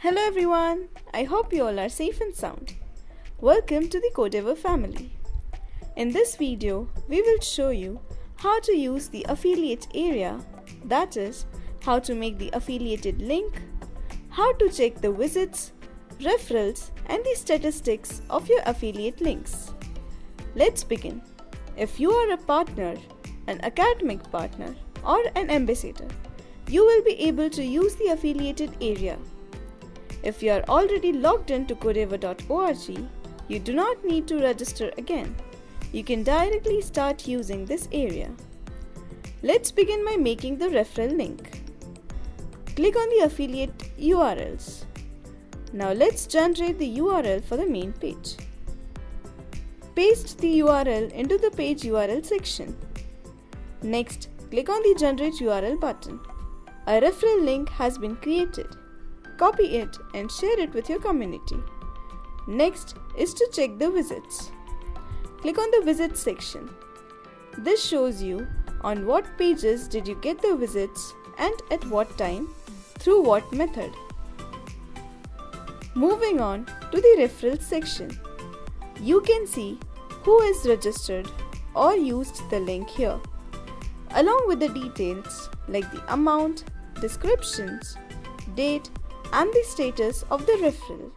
Hello everyone, I hope you all are safe and sound. Welcome to the Codeavour family. In this video, we will show you how to use the affiliate area, that is, how to make the affiliated link, how to check the visits, referrals and the statistics of your affiliate links. Let's begin. If you are a partner, an academic partner or an ambassador, you will be able to use the affiliated area. If you are already logged into codeavour.org, you do not need to register again. You can directly start using this area. Let's begin by making the referral link. Click on the affiliate URLs. Now let's generate the URL for the main page. Paste the URL into the page URL section. Next, click on the Generate URL button. A referral link has been created. Copy it and share it with your community. Next is to check the visits. Click on the Visits section. This shows you on what pages did you get the visits and at what time, through what method. Moving on to the Referrals section. You can see who is registered or used the link here, along with the details like the amount, descriptions, date, and the status of the referral.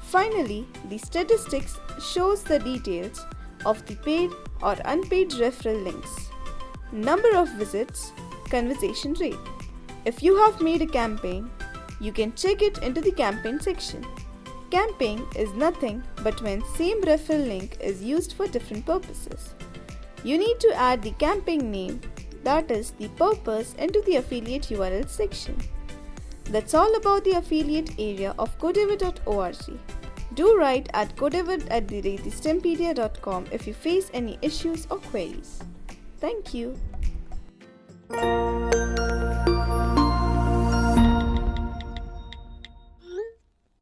Finally, the statistics shows the details of the paid or unpaid referral links, number of visits, conversation rate. If you have made a campaign, you can check it into the campaign section. Campaign is nothing but when same referral link is used for different purposes. You need to add the campaign name that is the purpose into the affiliate URL section. That's all about the affiliate area of codeavour.org. Do write at codever at the if you face any issues or queries. Thank you.